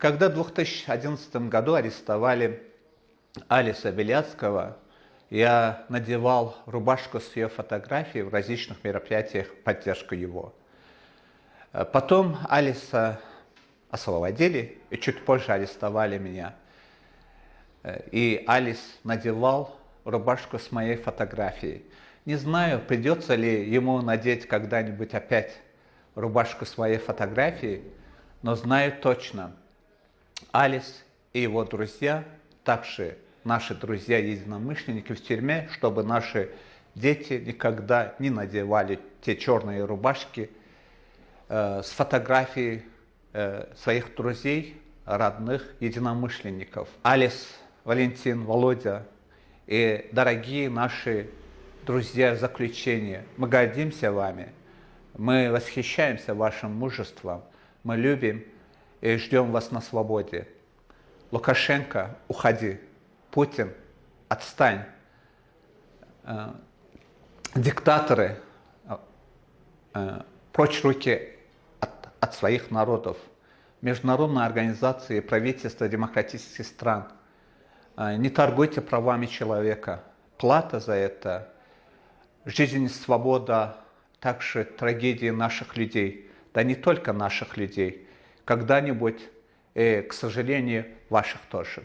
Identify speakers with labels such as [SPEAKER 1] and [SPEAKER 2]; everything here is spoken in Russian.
[SPEAKER 1] Когда в 2011 году арестовали Алиса Беляцкого, я надевал рубашку с ее фотографией в различных мероприятиях поддержку его. Потом Алиса освободили и чуть позже арестовали меня. И Алис надевал рубашку с моей фотографией. Не знаю, придется ли ему надеть когда-нибудь опять рубашку с моей фотографией, но знаю точно, Алис и его друзья, также наши друзья-единомышленники в тюрьме, чтобы наши дети никогда не надевали те черные рубашки э, с фотографией э, своих друзей, родных, единомышленников. Алис, Валентин, Володя и дорогие наши друзья в заключение, мы гордимся вами, мы восхищаемся вашим мужеством, мы любим и ждем вас на свободе. Лукашенко, уходи. Путин, отстань. Э, диктаторы, э, э, прочь руки от, от своих народов. Международные организации, правительства демократических стран. Не торгуйте правами человека. Плата за это – жизнь и свобода, также трагедии наших людей. Да не только наших людей. Когда-нибудь, к сожалению, ваших тоже.